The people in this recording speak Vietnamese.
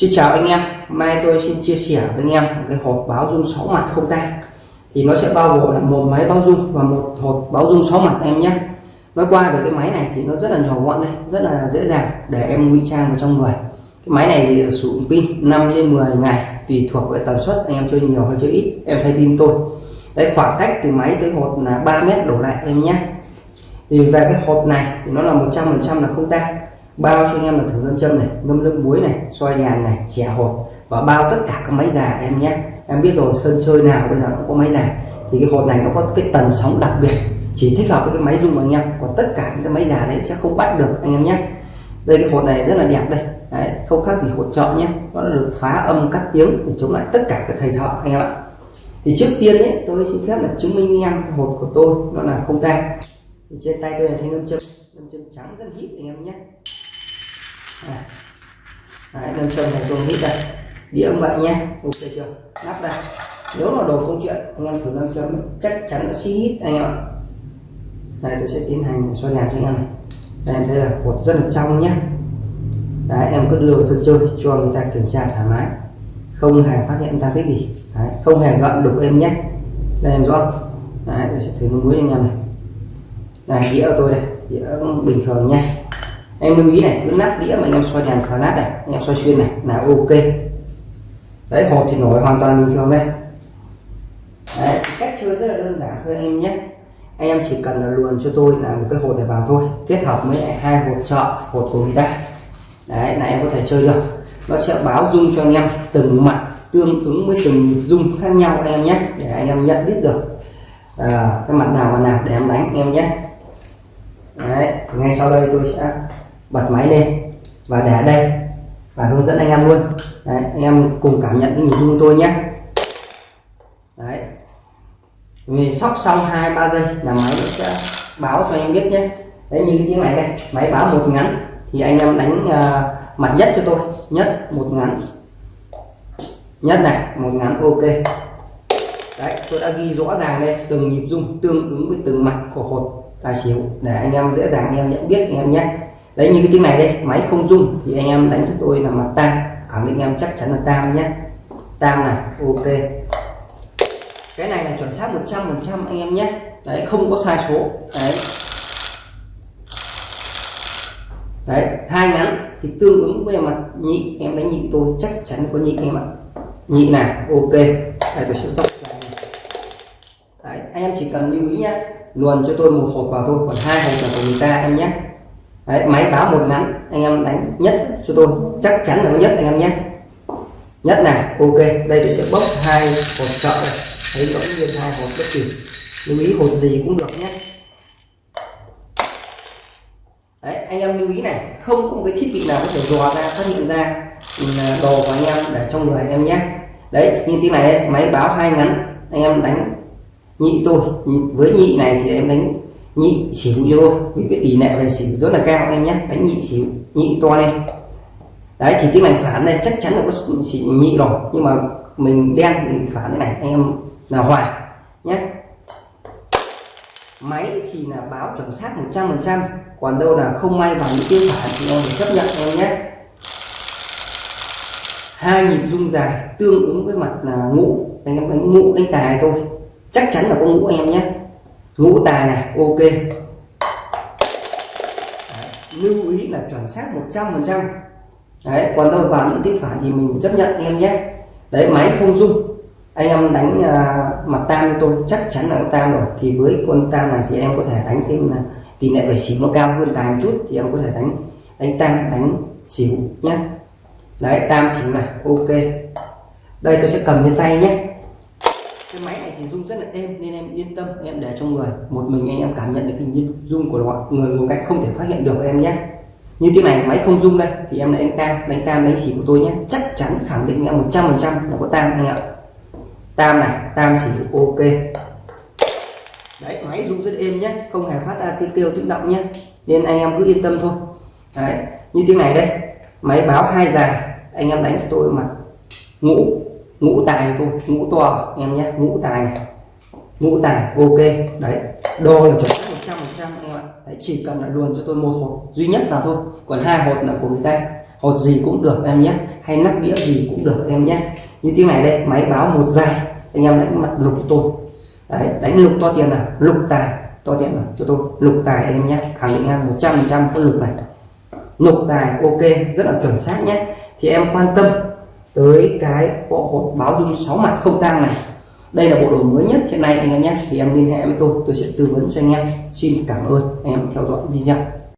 Xin chào anh em, mai tôi xin chia sẻ với anh em một cái hộp báo dung 6 mặt không tang. Thì nó sẽ bao gồm là một máy báo dung và một hộp báo dung 6 mặt em nhé. Nói qua về cái máy này thì nó rất là nhỏ gọn đây rất là dễ dàng để em ngụy trang vào trong người. Cái máy này thì sử dụng pin 5 đến 10 ngày tùy thuộc về tần suất anh em chơi nhiều hay chơi ít. Em thay pin tôi. Đấy khoảng cách từ máy tới hộp là 3 mét đổ lại em nhé. Thì về cái hộp này thì nó là 100% là không tang bao cho anh em là thử lâm châm này ngâm nước muối này xoay nhàn này chè hột và bao tất cả các máy già em nhé. Em biết rồi sân chơi nào bây giờ cũng có máy già thì cái hột này nó có cái tần sóng đặc biệt chỉ thích hợp với cái máy dùng anh em. Còn tất cả những cái máy già đấy sẽ không bắt được anh em nhé. Đây cái hột này rất là đẹp đây. Đấy, không khác gì hột chọn nhé. Nó được phá âm cắt tiếng để chống lại tất cả các thầy thợ anh em ạ. Thì trước tiên ấy tôi xin phép là chứng minh anh em cái hột của tôi nó là không tay thì trên tay tôi là thanh lâm châm lâm châm trắng rất hít anh em nhé. À. Đấy, nâng châm này tôi hít đây. Đĩa ông bạn nhé ok chưa? Nắp đây nếu là đồ công chuyện anh em thử nâng châm chắc chắn nó xí hít anh em ạ. Đây tôi sẽ tiến hành xoay đèn cho anh em đây em thấy là hột rất là trong nhé đấy em cứ đưa vào sân chơi cho người ta kiểm tra thoải mái. Không hề phát hiện ra cái gì. Đấy, không hề gợn đục em nhé đây em rõ. Đấy tôi sẽ thử nước muối cho anh em này. Này đĩa của tôi đây. Đĩa bình thường nhé em lưu ý này cứ nắp đĩa mà anh em xoay đèn flash này anh em xoay xuyên này là ok. Đấy hột thì nổi hoàn toàn bình thường đây. Đấy, cách chơi rất là đơn giản thôi anh em nhé. Anh em chỉ cần là luồn cho tôi là một cái hột này vào thôi kết hợp với hai hột trợ hột của người ta. Đấy là em có thể chơi được. Nó sẽ báo dung cho anh em từng mặt tương ứng với từng dung khác nhau anh em nhé để anh em nhận biết được. À, cái mặt nào mà nào để em đánh anh em nhé. Đấy ngay sau đây tôi sẽ bật máy lên và để đây và hướng dẫn anh em luôn. Đấy, anh em cùng cảm nhận cái nhịp rung tôi nhé. Đấy. Vì sóc xong hai ba giây là máy sẽ báo cho anh em biết nhé. Đấy như cái tiếng này đây máy báo một ngắn thì anh em đánh uh, mặt nhất cho tôi. Nhất một ngắn. Nhất này một ngắn ok. Đấy tôi đã ghi rõ ràng đây từng nhịp rung tương ứng với từng mặt của hột tài xỉu để anh em dễ dàng anh em nhận biết anh em nhé đấy, như cái tiếng này đây, máy không rung thì anh em đánh cho tôi là mặt tam khẳng định em chắc chắn là tam nhé. Tam này, ok. Cái này là chuẩn xác 100 phần trăm anh em nhé. Đấy, không có sai số. Đấy. Đấy, hai ngắn thì tương ứng với mặt nhị, em đánh nhị tôi chắc chắn có nhị em ạ. Nhị này, ok. Đây, tôi sẽ dốc đấy, anh em chỉ cần lưu ý nhé. Luồn cho tôi một hộp vào thôi, còn hai hộp là của người ta em nhé. Đấy, máy báo một ngắn anh em đánh nhất cho tôi. Chắc chắn là có nhất anh em nhé. Nhất này ok. Đây tôi sẽ bốc hai hột trợ này thấy rõ nguyên hai hột bất kỳ. Lưu ý hột gì cũng được nhé. Đấy, anh em lưu ý này. Không có một cái thiết bị nào có thể dò ra phát hiện ra ừ, đồ của anh em để trong người anh em nhé. Đấy như tiếng này đây, máy báo hai ngắn. Anh em đánh nhị tôi. Với nhị này thì em đánh nhị xỉu vô vì cái tỷ lệ về xỉu rất là cao em nhé. Đánh nhị xỉu nhị to lên. Đấy, thì tiếng này phản này chắc chắn là có xỉu nhị rồi. Nhưng mà mình đen mình phản thế này, anh em là hòa nhé. Máy thì là báo chuẩn xác 100 phần trăm, còn đâu là không may vào những tiếng phản thì em phải chấp nhận em nhé. Hai nhịp rung dài tương ứng với mặt là ngũ. Anh em đánh ngũ đánh tài thôi chắc chắn là có ngũ em nhé ngũ tài này ok. Đấy, lưu ý là chuẩn xác 100 phần trăm. Đấy còn đâu vào những tiếng phản thì mình chấp nhận anh em nhé. Đấy máy không rung. Anh em đánh uh, mặt tam như tôi chắc chắn là tam rồi. Thì với con tam này thì em có thể đánh thêm là tỷ lệ về xỉu nó cao hơn tài một chút thì em có thể đánh đánh tam đánh xỉu nhé đấy tam xỉu này ok. Đây tôi sẽ cầm trên tay nhé cái máy này thì rung rất là êm, nên em yên tâm, em để trong người. Một mình anh em cảm nhận được cái nhịp rung của nó người một cách không thể phát hiện được em nhé. Như thế này, máy không rung đây, thì em lại đánh tam. Đánh tam đánh xỉu của tôi nhé. Chắc chắn khẳng định em 100 phần trăm là có tam anh ạ. Tam này, tam xỉu ok. Đấy, máy rung rất êm nhé. Không hề phát ra tiếng kêu, tiếng động nhé. Nên anh em cứ yên tâm thôi. Đấy, như thế này đây. Máy báo hai dài. Anh em đánh cho tôi mặt. Ngũ ngũ tài thôi ngũ to à, em nhé ngũ tài này. Ngũ tài ok đấy đo là chuẩn xác một trăm phần trăm ạ. Đấy, chỉ cần là luôn cho tôi một hột duy nhất là thôi còn hai hột là của người ta. Hột gì cũng được em nhé hay nắp đĩa gì cũng được em nhé. Như tiếng này đây máy báo một dài anh em đánh mặt lục cho tôi. Đấy, đánh lục to tiền nào? Lục tài to tiền nào? Cho tôi lục tài em nhé khẳng định em một trăm phần trăm có lục này. Lục tài ok rất là chuẩn xác nhé. Thì em quan tâm tới cái bộ hột báo dung sáu mặt không tang này. Đây là bộ đồ mới nhất hiện nay anh em nhé. Thì em liên hệ với tôi tôi sẽ tư vấn cho anh em. Xin cảm ơn anh em theo dõi video.